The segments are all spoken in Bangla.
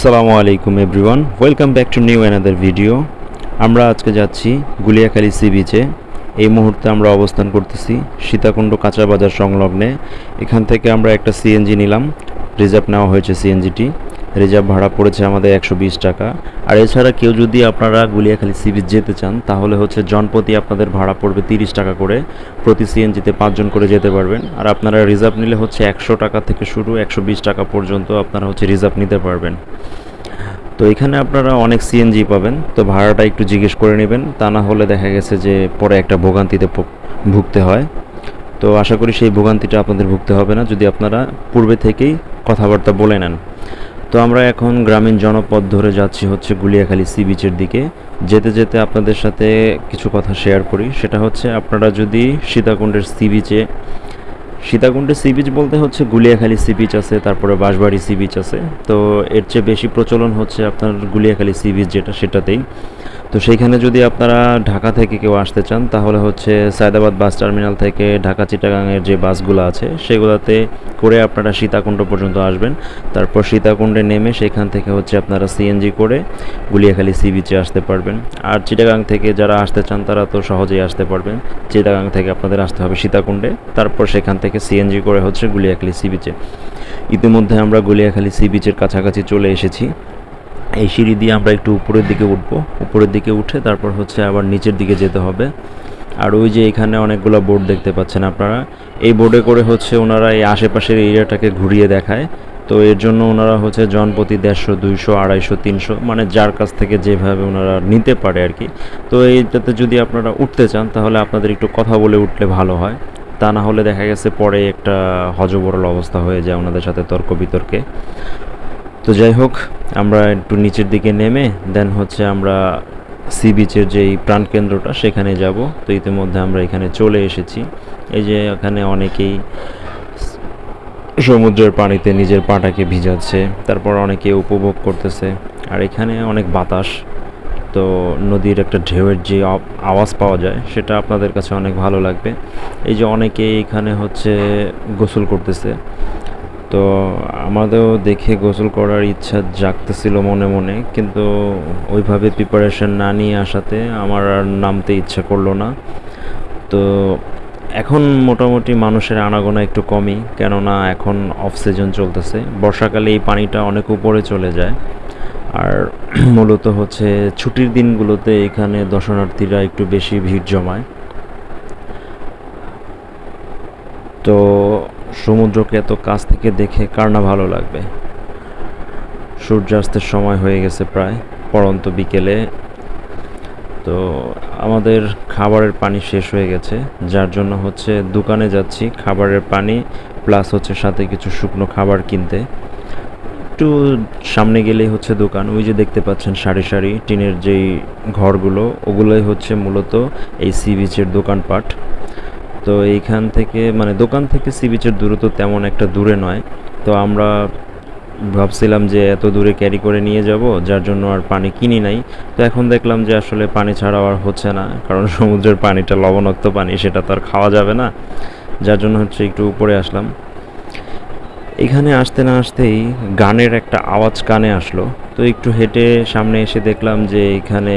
আসসালামু আলাইকুম everyone. Welcome back to new another video আমরা আজকে যাচ্ছি গুলিয়াখালী সি বিচে। এই মুহূর্তে আমরা অবস্থান করতেছি সীতাকুণ্ড কাঁচা বাজার সংলগ্নে। এখান থেকে আমরা একটা সিএনজি নিলাম। রিজার্ভ নেওয়া হয়েছে সিএনজিটি রিজার্ভ ভাড়া পড়েছে আমাদের একশো বিশ টাকা। আর এছাড়া কেউ যদি আপনারা গুলিয়াখালী সি বিচ যেতে চান, তাহলে হচ্ছে জনপ্রতি আপনাদের ভাড়া পড়বে তিরিশ টাকা করে। প্রতি সিএনজিতে পাঁচজন করে যেতে পারবেন। আর আপনারা রিজার্ভ নিলে হচ্ছে একশো টাকা থেকে শুরু, একশো বিশ টাকা পর্যন্ত আপনারা হচ্ছে রিজার্ভ নিতে পারবেন। তো এখানে আপনারা অনেক সিএনজি পাবেন। তো ভাড়াটা একটু জিজ্ঞেস করে নেবেন। তা না হলে দেখা গেছে যে পরে একটা ভোগান্তিতে ভুগতে হয়। তো আশা করি সেই ভোগান্তিটা আপনাদের ভুগতে হবে না। যদি আপনারা পূর্বে থেকেই কথাবার্তা বলে নেন। তো আমরা এখন গ্রামীণ জনপদ ধরে যাচ্ছি হচ্ছে গুলিয়াখালী সি বিচের দিকে। যেতে যেতে আপনাদের সাথে কিছু কথা শেয়ার করি। সেটা হচ্ছে আপনারা যদি সীতাকুণ্ডের সি বিচে, সীতাকুণ্ডের সি বিচ বলতে হচ্ছে গুলিয়াখালী সি বিচ আছে, তারপরে বাঁশবাড়ি সি বিচ আছে। তো এর চেয়ে বেশি প্রচলন হচ্ছে আপনার গুলিয়াখালী সি বিচ যেটা, সেটাতেই। তো সেইখানে যদি আপনারা ঢাকা থেকে কেউ আসতে চান, তাহলে হচ্ছে সায়দাবাদ বাস টার্মিনাল থেকে ঢাকা চিটাগাংয়ের যে বাসগুলো আছে, সেগুলোতে করে আপনারা সীতাকুণ্ড পর্যন্ত আসবেন। তারপর সীতাকুণ্ডে নেমে সেখান থেকে হচ্ছে আপনারা সিএনজি করে গুলিয়াখালী সি বিচে আসতে পারবেন। আর চিটাগাং থেকে যারা আসতে চান, তারা তো সহজেই আসতে পারবেন। চিটাগাং থেকে আপনাদের আসতে হবে সীতাকুণ্ডে। তারপর সেখান থেকে সিএনজি করে হচ্ছে গুলিয়াখালী সি বিচে। ইতিমধ্যে আমরা গুলিয়াখালী সি বিচের কাছাকাছি চলে এসেছি। এই সিঁড়ি দিয়ে আমরা একটু উপরের দিকে উঠবো। উপরের দিকে উঠে তারপর হচ্ছে আবার নিচের দিকে যেতে হবে। আর ওই যে এখানে অনেকগুলো বোর্ড দেখতে পাচ্ছেন আপনারা। এই বোর্ডে করে হচ্ছে ওনারা এই আশেপাশের এরিয়াটাকে ঘুরিয়ে দেখায়। তো এর জন্য ওনারা হচ্ছে জনপ্রতি দেড়শো, দুইশো, আড়াইশো, তিনশো মানে যার কাছ থেকে যেভাবে ওনারা নিতে পারে আর কি। তো এইটাতে যদি আপনারা উঠতে চান, তাহলে আপনাদের একটু কথা বলে উঠলে ভালো হয়। তা না হলে দেখা গেছে পরে একটা হজবরল অবস্থা হয়ে যায় ওনাদের সাথে তর্ক বিতর্কে। তো যাই হোক, আমরা একটু নিচের দিকে নেমে দেন হচ্ছে আমরা সি বিচের যেই প্রাণকেন্দ্রটা, সেখানে যাব। তো ইতিমধ্যে আমরা এখানে চলে এসেছি। এই যে এখানে অনেকেই সমুদ্রের পানিতে নিজের পাটাকে ভিজাচ্ছে, তারপর অনেকে উপভোগ করতেছে। আর এখানে অনেক বাতাস, তো নদীর একটা ঢেউয়ের যে আওয়াজ পাওয়া যায়, সেটা আপনাদের কাছে অনেক ভালো লাগবে। এই যে অনেকে এখানে হচ্ছে গোসল করতেছে। তো আমাদেরও দেখে গোসল করার ইচ্ছা জাগতেছিল মনে মনে, কিন্তু ওইভাবে প্রিপারেশন না নিয়ে আসাতে আমার আর নামতে ইচ্ছা করল না। তো এখন মোটামুটি মানুষের আনাগোনা একটু কমই, কেননা এখন অফ সিজন চলতেছে। বর্ষাকালে এই পানিটা অনেক উপরে চলে যায়। আর মূলত হচ্ছে ছুটির দিনগুলোতে এখানে দর্শনার্থীরা একটু বেশি ভিড় জমায়। তো সমুদ্রকে এত কাছ থেকে দেখে কার না ভালো লাগবে? সূর্যাস্তের সময় হয়ে গেছে প্রায়, পড়ন্ত বিকেলে। তো আমাদের খাবারের পানি শেষ হয়ে গেছে, যার জন্য হচ্ছে দোকানে যাচ্ছি, খাবারের পানি, প্লাস হচ্ছে সাথে কিছু শুকনো খাবার কিনতে। একটু সামনে গেলেই হচ্ছে দোকান, ওই যে দেখতে পাচ্ছেন সারি সারি, টিনের যেই ঘরগুলো, ওগুলোই হচ্ছে মূলত এই সি বিচের দোকানপাট। তো এইখান থেকে মানে দোকান থেকে সি বিচের দূরত্ব তেমন একটা দূরে নয়। তো আমরা ভাবছিলাম যে এত দূরে ক্যারি করে নিয়ে যাব, যার জন্য আর পানি কিনি নাই। তো এখন দেখলাম যে আসলে পানি ছাড়াও আর হচ্ছে না, কারণ সমুদ্রের পানিটা লবণাক্ত পানি, সেটা তো আর খাওয়া যাবে না। যার জন্য হচ্ছে একটু উপরে আসলাম। এখানে আসতে না আসতেই গানের একটা আওয়াজ কানে আসলো। তো একটু হেঁটে সামনে এসে দেখলাম যে এখানে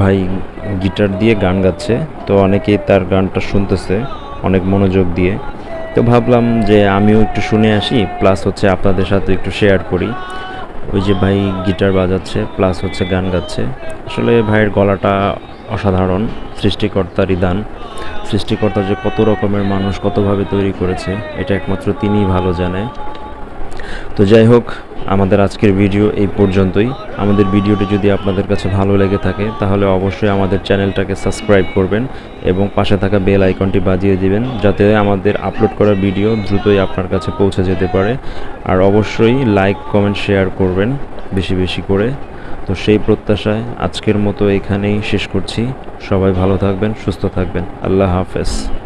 ভাই গিটার দিয়ে গান গাচ্ছে, তো অনেকেই তার গানটা শুনতেছে, অনেক মনোযোগ দিয়ে। তো ভাবলাম যে আমিও একটু শুনে আসি, প্লাস হচ্ছে আপনাদের সাথে একটু শেয়ার করি। ওই যে ভাই গিটার বাজাচ্ছে, প্লাস হচ্ছে গান গাচ্ছে। আসলে ভাইয়ের গলাটা অসাধারণ সৃষ্টিকর্তারই দান সৃষ্টিকর্তা যে কত রকমের মানুষ, কতভাবে তৈরি করেছে, এটা একমাত্র তিনিই ভালো জানে। তো যাই হোক আমাদের আজকের ভিডিও এই পর্যন্তই। আমাদের ভিডিওটি যদি আপনাদের কাছে ভালো লেগে থাকে, তাহলে অবশ্যই আমাদের চ্যানেলটাকে সাবস্ক্রাইব করবেন এবং পাশে থাকা বেল আইকনটি বাজিয়ে দিবেন, যাতে আমাদের আপলোড করা ভিডিও দ্রুতই আপনার কাছে পৌঁছে যেতে পারে। আর অবশ্যই লাইক, কমেন্ট, শেয়ার করবেন বেশি বেশি করে। তো সেই প্রত্যাশায় আজকের মতো এখানেই শেষ করছি। সবাই ভালো থাকবেন, সুস্থ থাকবেন। আল্লাহ হাফেজ।